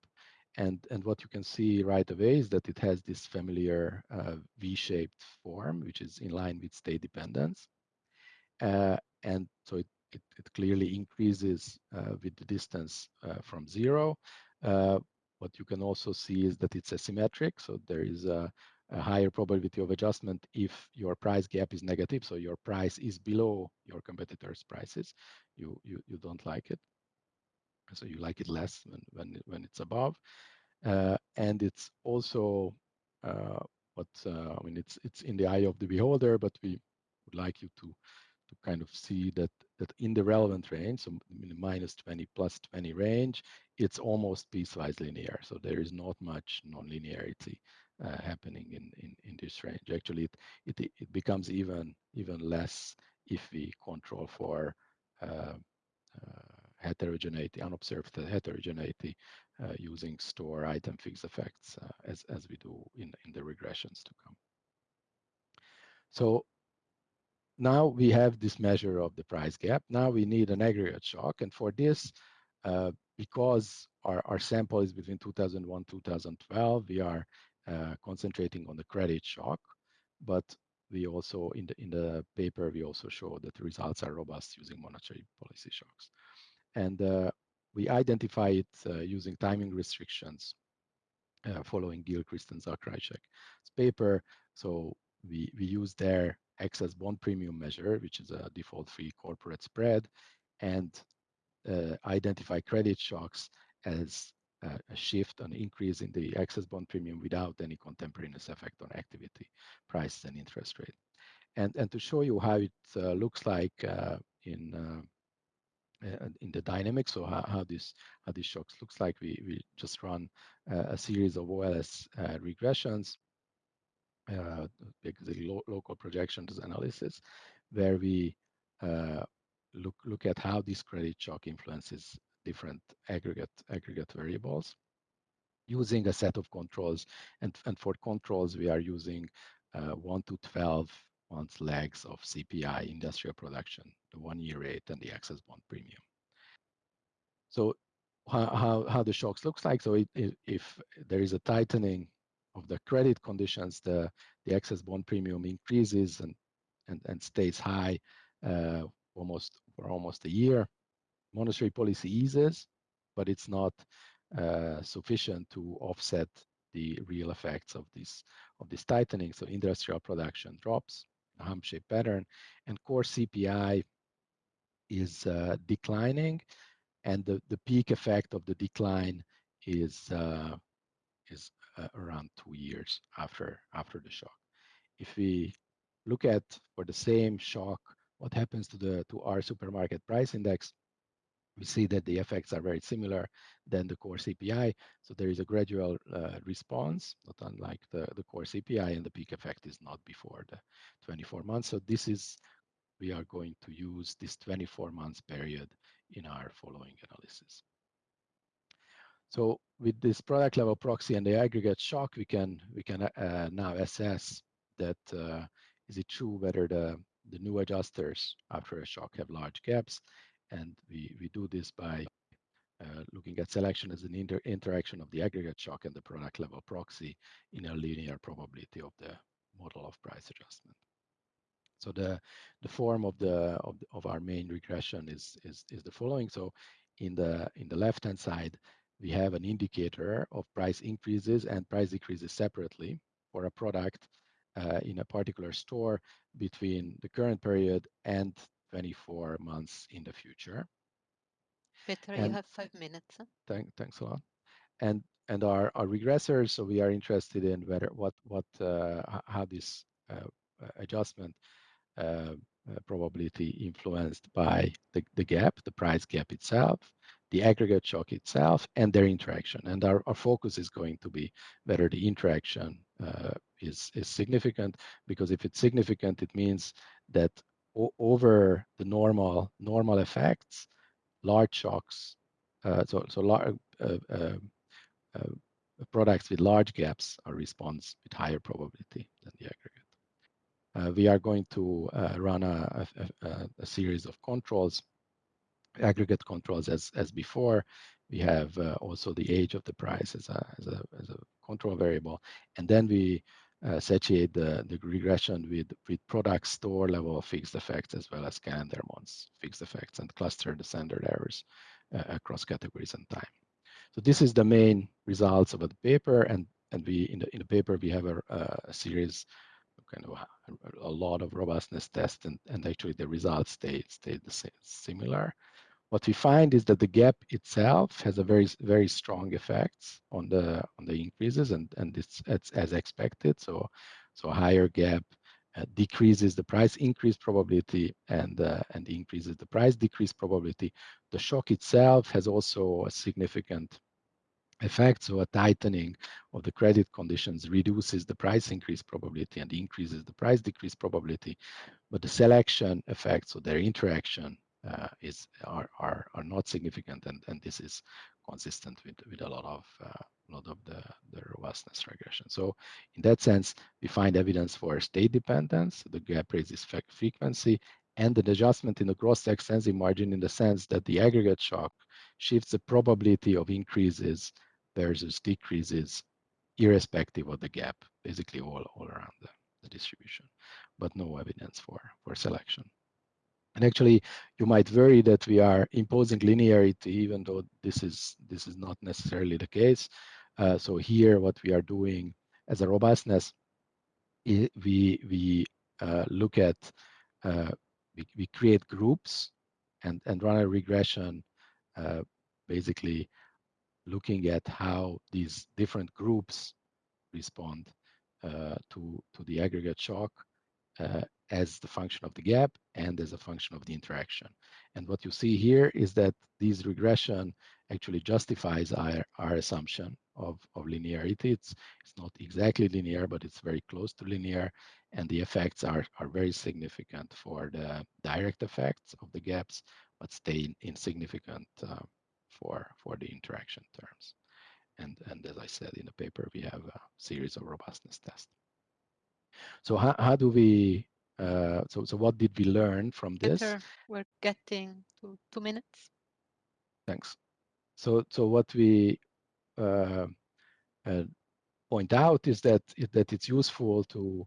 And, and what you can see right away is that it has this familiar uh, V-shaped form, which is in line with state dependence. Uh, and so it, it, it clearly increases uh, with the distance uh, from zero. What you can also see is that it's asymmetric. So there is a, a, higher probability of adjustment if your price gap is negative. So your price is below your competitors' prices. You, you, you don't like it. So you like it less when, when, when it's above. Uh, and it's also uh, what, uh, I mean, it's, it's in the eye of the beholder, but we would like you to to kind of see that that in the relevant range, so minus 20 plus 20 range, it's almost piecewise linear. So there is not much nonlinearity uh, happening in, in, in this range. Actually, it, it, it becomes even, even less if we control for uh, uh, heterogeneity, unobserved heterogeneity uh, using store item fixed effects uh, as, as we do in, in the regressions to come. So now we have this measure of the price gap. Now we need an aggregate shock. And for this, uh, because our, our sample is between 2001 2012, we are uh, concentrating on the credit shock. But we also, in the, in the paper, we also show that the results are robust using monetary policy shocks. And uh, we identify it uh, using timing restrictions uh, following Gilchrist and Zakrajšek's paper. So we, we use their excess bond premium measure, which is a default-free corporate spread, and uh, identify credit shocks as uh, a shift, an increase in the excess bond premium without any contemporaneous effect on activity, prices, and interest rate. And, and to show you how it uh, looks like uh, in uh, uh, in the dynamics, so how, how this how these shocks looks like, we we just run a series of OLS regressions uh, the lo local projections analysis, where we uh, look look at how this credit shock influences different aggregate aggregate variables using a set of controls. And, and for controls, we are using uh, 1 to 12 months lags of CPI industrial production, the one-year rate, and the excess bond premium. So how, how, the shocks looks like. So it, if there is a tightening of the credit conditions, the, the excess bond premium increases and, and, and stays high uh, almost for almost a year. Monetary policy eases, but it's not uh, sufficient to offset the real effects of this of this tightening. So industrial production drops, a hump-shaped pattern, and core CPI is uh, declining, and the, the peak effect of the decline is uh, is uh, around two years after after the shock. If we look at for the same shock what happens to the to our supermarket price index, we see that the effects are very similar than the core CPI. So there is a gradual uh, response, not unlike the, the core CPI, and the peak effect is not before the 24 months. So this is, we are going to use this 24 months period in our following analysis. So with this product level proxy and the aggregate shock, we can we can uh, now assess that uh, is it true whether the the new adjusters after a shock have large gaps and we, we do this by uh, looking at selection as an inter interaction of the aggregate shock and the product level proxy in a linear probability of the model of price adjustment. So the the form of the of, of our main regression is, is is the following. So in the in the left hand side we have an indicator of price increases and price decreases separately for a product uh, in a particular store between the current period and 24 months in the future. Peter, and you have five minutes. Huh? Thank, thanks a lot. And and our, our regressors, so we are interested in whether what what uh, how this uh, adjustment uh, uh, probability influenced by the, the gap, the price gap itself, the aggregate shock itself, and their interaction. And our, our focus is going to be whether the interaction uh, is, is significant, because if it's significant, it means that over the normal normal effects, large shocks, uh, so so large uh, uh, uh, products with large gaps are response with higher probability than the aggregate. Uh, we are going to uh, run a, a, a, series of controls, aggregate controls as as before. We have also the age of the price as a as a as a control variable, and then we uh, satiate the, the regression with, with product store level fixed effects as well as calendar months fixed effects and cluster the standard errors uh, across categories and time. So this is the main results of the paper and and we in the in the paper we have a, a series kind of a, a, lot of robustness tests and, and actually the results stay stay the same similar what we find is that the gap itself has a very very strong effects on the on the increases and and it's, it's as expected. So so higher gap uh, decreases the price increase probability and uh, and increases the price decrease probability. The shock itself has also a significant effect. So a tightening of the credit conditions reduces the price increase probability and increases the price decrease probability. But the selection effect so their interaction uh, is are, are are not significant, and and this is consistent with with a lot of uh, lot of the the robustness regression. So in that sense, we find evidence for state dependence. The gap raises frequency and an adjustment in the extensive margin in the sense that the aggregate shock shifts the probability of increases versus decreases irrespective of the gap, basically all, all around the, the distribution, but no evidence for, for selection. And actually, you might worry that we are imposing linearity, even though this is this is not necessarily the case. Uh, so here, what we are doing as a robustness, we we uh, look at uh, we, we create groups and and run a regression, uh, basically looking at how these different groups respond uh, to to the aggregate shock uh, as the function of the gap and as a function of the interaction. And what you see here is that this regression actually justifies our, our assumption of, of linearity. It's, it's not exactly linear, but it's very close to linear. And the effects are, are very significant for the direct effects of the gaps, but stay insignificant uh, for, for the interaction terms. And, and as I said in the paper, we have a series of robustness tests. So how, how do we, uh, so, so what did we learn from this? Peter, we're getting to two minutes. Thanks. So, so what we uh, uh, point out is that, that it's useful to,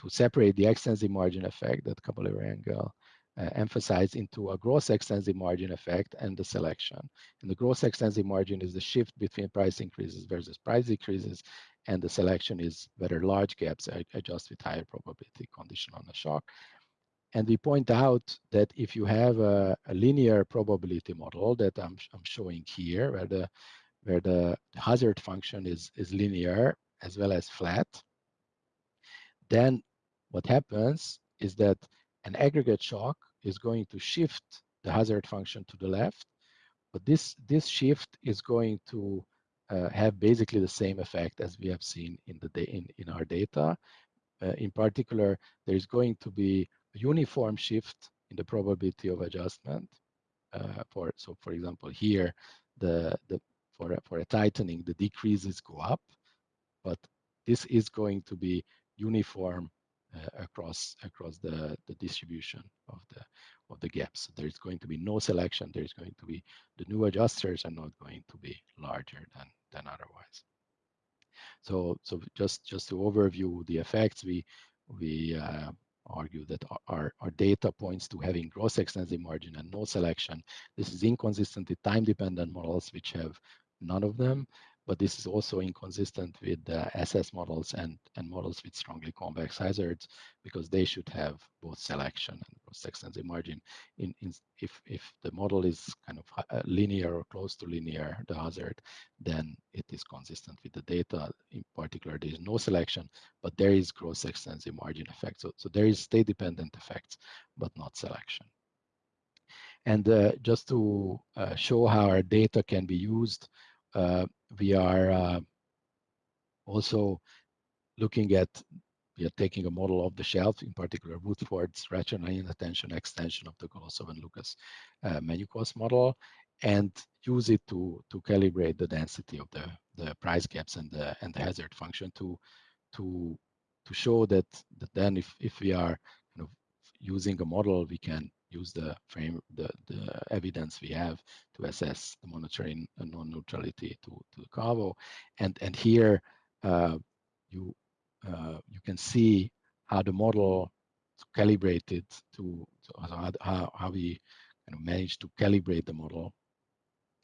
to separate the extensive margin effect that Caballero-Engel uh, into a gross extensive margin effect and the selection. And the gross extensive margin is the shift between price increases versus price decreases, and the selection is whether large gaps adjust with higher probability condition on a shock. And we point out that if you have a, a linear probability model that I'm, I'm showing here, where the where the hazard function is, is linear as well as flat, then what happens is that an aggregate shock is going to shift the hazard function to the left, but this, this shift is going to uh, have basically the same effect as we have seen in, the in, in our data. Uh, in particular, there is going to be a uniform shift in the probability of adjustment. Uh, for so, for example, here the the for a, for a tightening, the decreases go up, but this is going to be uniform across across the the distribution of the of the gaps. There is going to be no selection. There is going to be the new adjusters are not going to be larger than than otherwise. So so just just to overview the effects, we we uh, argue that our, our data points to having gross extensive margin and no selection. This is inconsistent with time-dependent models, which have none of them but this is also inconsistent with the SS models and, and models with strongly convex hazards because they should have both selection and gross extensive margin. In, in, if, if the model is kind of uh, linear or close to linear, the hazard, then it is consistent with the data. In particular, there is no selection, but there is gross extensive margin effect. So, so there is state-dependent effects, but not selection. And uh, just to uh, show how our data can be used, we are uh, also looking at we are taking a model off the shelf, in particular Woodford's rational inattention extension of the Golosov and Lucas uh, menu cost model, and use it to to calibrate the density of the the price gaps and the and the hazard function to to to show that that then if if we are kind of using a model, we can use the frame, the, the evidence we have to assess the monetary non-neutrality to, to the Calvo. And, and here uh, you, uh, you can see how the model calibrated to, to how, how we kind of managed to calibrate the model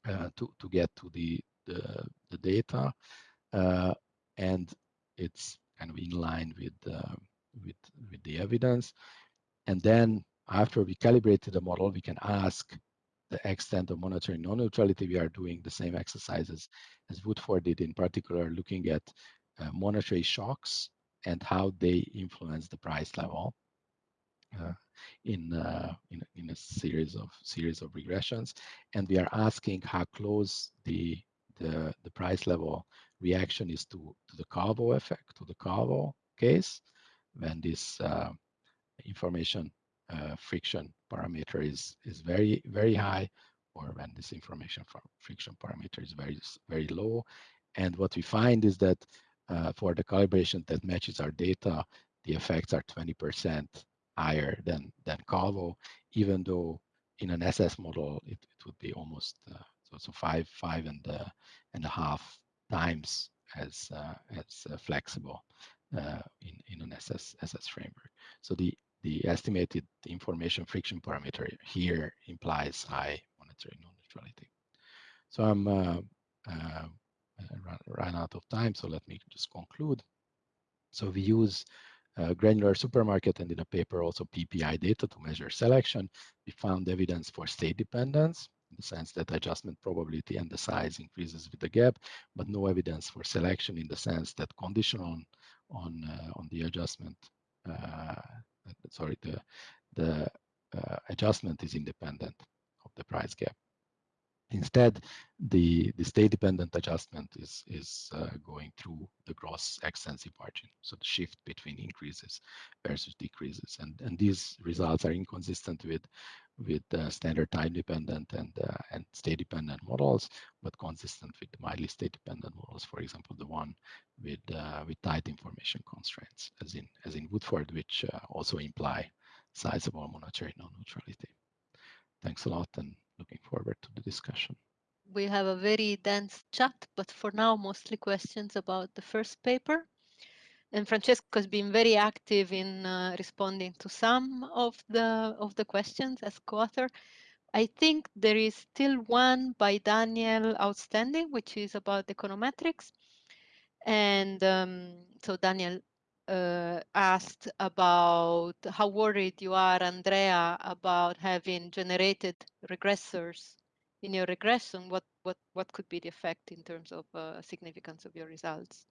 uh, to, to get to the, the, the data. Uh, and it's kind of in line with, uh, with, with the evidence. And then after we calibrated the model, we can ask the extent of monetary non-neutrality. We are doing the same exercises as Woodford did, in particular, looking at uh, monetary shocks and how they influence the price level uh, in, uh, in, in a series of series of regressions. And we are asking how close the the, the price level reaction is to, to the Calvo effect, to the Calvo case, when this uh, information uh, friction parameter is is very very high or when this information from friction parameter is very very low and what we find is that uh, for the calibration that matches our data the effects are 20% higher than than Calvo even though in an SS model it, it would be almost uh, so so five five and uh, and a half times as uh, as uh, flexible uh, in in an SS SS framework. So the the estimated information friction parameter here implies high monetary non-neutrality. So I'm uh, uh, run, run, out of time, so let me just conclude. So we use uh, granular supermarket and in a paper also PPI data to measure selection. We found evidence for state dependence in the sense that adjustment probability and the size increases with the gap, but no evidence for selection in the sense that condition on on uh, on the adjustment uh, sorry, the, the uh, adjustment is independent of the price gap. Instead, the, the state-dependent adjustment is, is uh, going through the gross extensive margin, so the shift between increases versus decreases. And, and these results are inconsistent with, with uh, standard time-dependent and, uh, and state-dependent models, but consistent with mildly state-dependent models, for example, the one with, uh, with tight information constraints, as in, as in Woodford, which uh, also imply sizable monetary non-neutrality. Thanks a lot and looking forward to the discussion. We have a very dense chat, but for now, mostly questions about the first paper. And Francesco has been very active in uh, responding to some of the of the questions as co-author. I think there is still one by Daniel outstanding, which is about econometrics. And um, so Daniel uh, asked about how worried you are, Andrea, about having generated regressors in your regression. What what what could be the effect in terms of uh, significance of your results?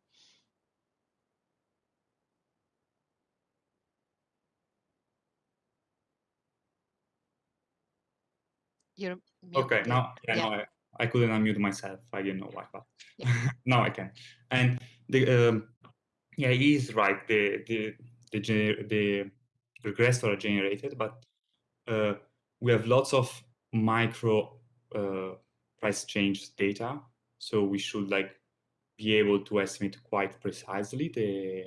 You're okay. Now, yeah, yeah. No, I, I couldn't unmute myself. I didn't know why, but yeah. [LAUGHS] now I can. And the um, yeah, he is right. The the the the regressors are generated, but uh, we have lots of micro uh, price change data, so we should like be able to estimate quite precisely the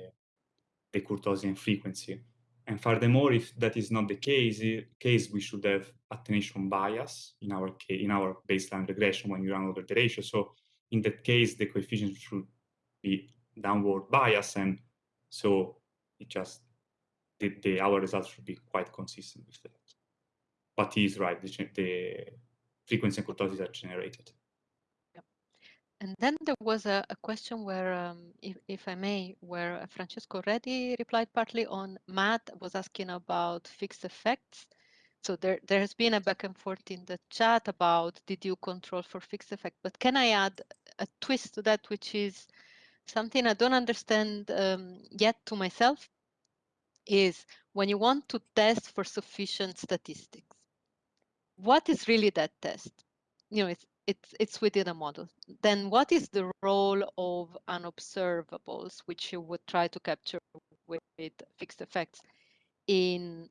the kurtosis and frequency. And furthermore, if that is not the case, case we should have attenuation bias in our case, in our baseline regression when you run over the ratio. So in that case, the coefficient should be downward bias, and so it just the, the our results should be quite consistent with that. But he's right; the, the frequency and kurtosis are generated. And then there was a, a question where, um, if, if I may, where Francesco already replied partly on Matt was asking about fixed effects. So there, there has been a back and forth in the chat about did you control for fixed effect? But can I add a twist to that, which is something I don't understand um, yet to myself, is when you want to test for sufficient statistics, what is really that test? You know, it's it's it's within a model. Then what is the role of unobservables, which you would try to capture with, with fixed effects in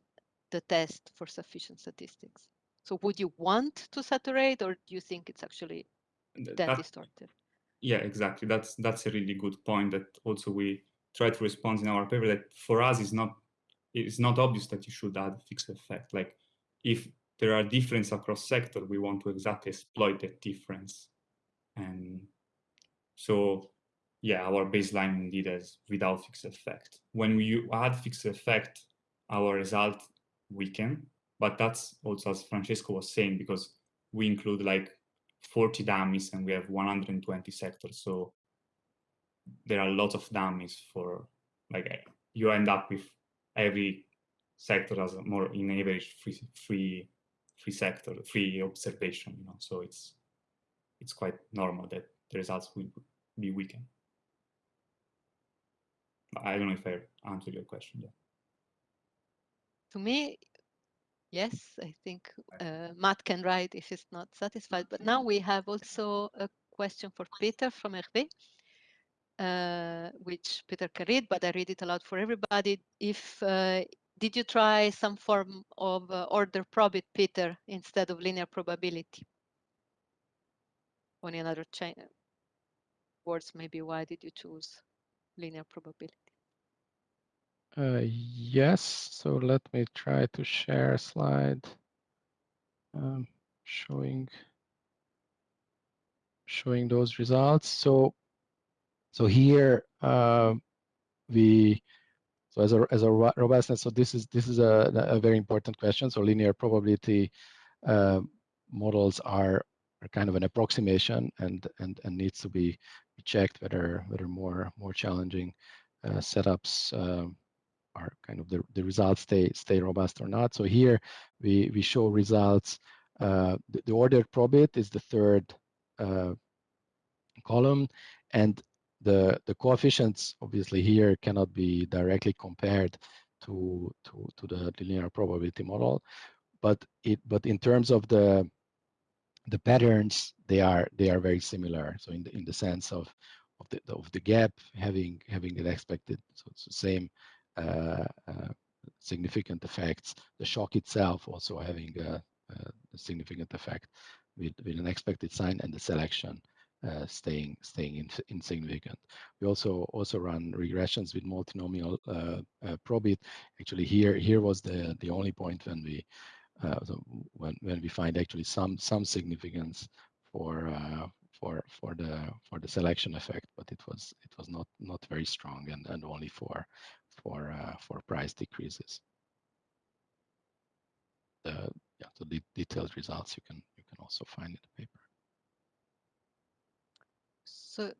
the test for sufficient statistics? So would you want to saturate, or do you think it's actually that, that distorted? Yeah, exactly. That's that's a really good point that also we try to respond in our paper that for us is not it's not obvious that you should add fixed effect. Like if there are differences across sector, we want to exactly exploit that difference. And so yeah, our baseline indeed is without fixed effect. When we add fixed effect, our result weaken, but that's also as Francesco was saying, because we include like 40 dummies and we have 120 sectors. So there are lots of dummies for like uh, you end up with every sector as a more in average free free free sector, free observation, you know. So it's it's quite normal that the results will be weakened. I don't know if I answered your question. To me, yes, I think uh, Matt can write if he's not satisfied. But now we have also a question for Peter from Hervé, uh, which Peter can read, but I read it aloud for everybody. If uh, did you try some form of uh, order probit, Peter, instead of linear probability? On another chain words, maybe why did you choose linear probability? Uh, yes, so let me try to share a slide um, showing showing those results. So so here uh, we so as a as a robustness. So this is this is a, a very important question. So linear probability uh, models are are kind of an approximation and and and needs to be checked whether whether more more challenging uh, setups um, are kind of the, the results stay stay robust or not. So here we we show results. Uh, the, the ordered probit is the third uh, column, and the the coefficients obviously here cannot be directly compared to to to the linear probability model, but it but in terms of the the patterns they are they are very similar. So in the in the sense of of the of the gap having having the expected so it's the same significant effects. The shock itself also having a, a significant effect with, with an expected sign and the selection uh, staying staying in, insignificant. We also also run regressions with multinomial uh, uh, probit. Actually, here here was the the only point when we uh, when when we find actually some some significance for uh, for for the for the selection effect, but it was it was not not very strong and and only for for uh, for price decreases. The yeah, the detailed results you can you can also find in the paper. So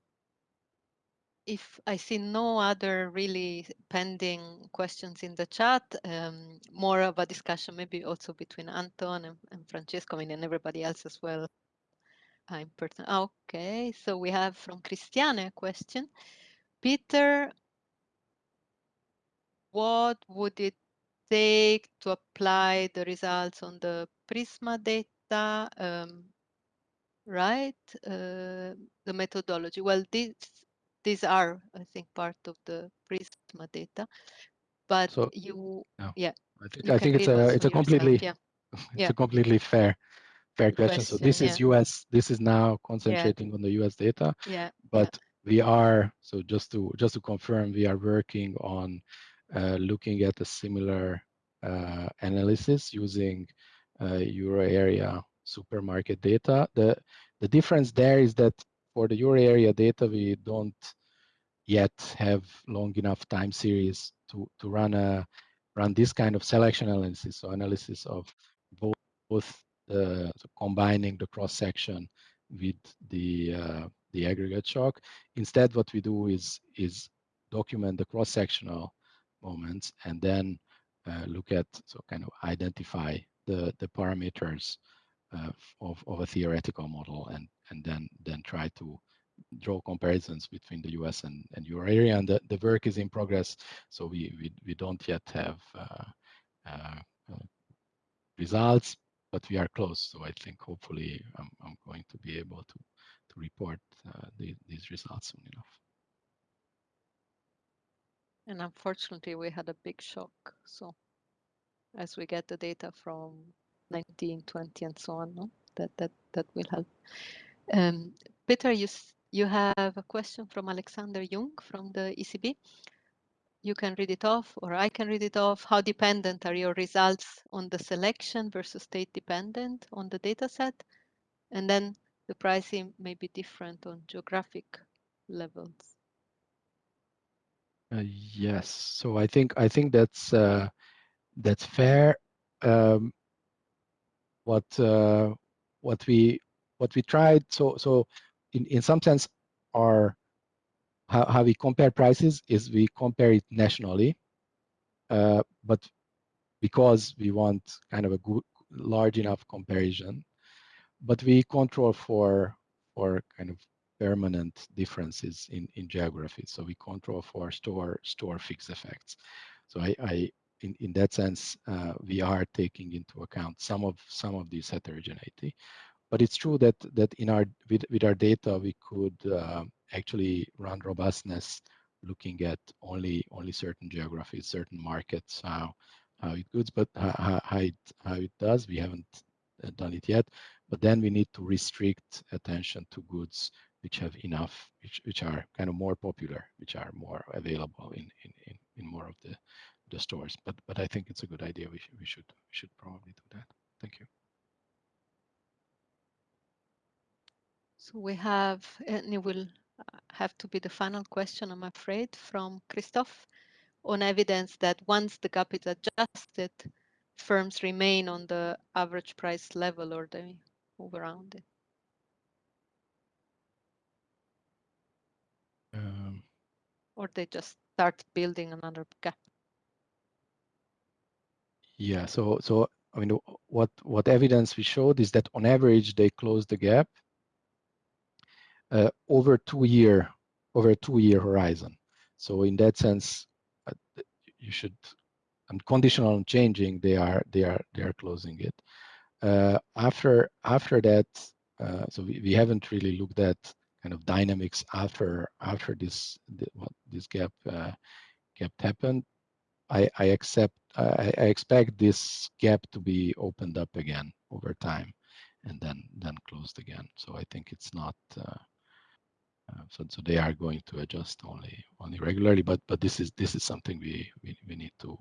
if I see no other really pending questions in the chat, um, more of a discussion maybe also between Anton and, and Francesco, I mean, and everybody else as well. I'm person. Okay, so we have from Christiane a question. Peter, what would it take to apply the results on the Prisma data um, right? Uh, the methodology. Well, these these are, I think, part of the Prisma data, but So you, no. yeah, I think I think it's a it's a yourself, completely yeah. [LAUGHS] it's Yeah. a completely fair fair question. So Question, this is US. This is now concentrating on the US data, Yeah, but we are so just to just to confirm, we are working on looking at a similar uh, analysis using uh, euro area supermarket data. The the difference there is that for the euro area data, we don't yet have long enough time series to to run a run this kind of selection analysis, so analysis of both, both uh, so combining the cross section with the uh, the aggregate shock. Instead, what we do is is document the cross sectional moments and then uh, look at so kind of identify the the parameters uh, of, of a theoretical model and and then then try to draw comparisons between the US and, and euro area and the, the work is in progress so we we, we don't yet have uh, uh, uh, results but we are close so I think hopefully I'm, I'm going to be able to to report uh, the, these results soon enough. And unfortunately, we had a big shock. So as we get the data from 19, 20, and so on, no? that that that will help. Um, Peter, you you have a question from Alexander Jung from the ECB. You can read it off, or I can read it off. How dependent are your results on the selection versus state dependent on the data set? And then the pricing may be different on geographic levels. Uh, yes, so I think I think that's uh, that's fair. Um, what uh, what we what we tried so so in in some sense our how, how we compare prices is we compare it nationally, uh, but because we want kind of a good large enough comparison, but we control for for kind of permanent differences in, in geography. So we control for store store fixed effects. So I, I in, in that sense, uh, we are taking into account some of some of this heterogeneity. But it's true that that in our with, with our data we could uh, actually run robustness looking at only only certain geographies, certain markets, how how it goes, but how, how it how it does. We haven't uh, done it yet. But then we need to restrict attention to goods which have enough, which, which are kind of more popular, which are more available in, in, in, in more of the, the stores. But but I think it's a good idea. We, sh we should we should probably do that. Thank you. So we have, and it will uh, have to be the final question, I'm afraid, from Christoph on evidence that once the gap is adjusted, firms remain on the average price level or they move around it. Or they just start building another gap. Yeah, so so I mean, what what evidence we showed is that on average they close the gap uh, over two year over a two year horizon. So in that sense, uh, you should and conditional on changing, they are they are they are closing it. Uh, after after that, uh, so we, we haven't really looked at kind of dynamics after after this the, this gap uh, gap happened. I, I accept I, I expect this gap to be opened up again over time and then then closed again. So I think it's not uh, uh, so so they are going to adjust only only regularly, but but this is this is something we we, we need to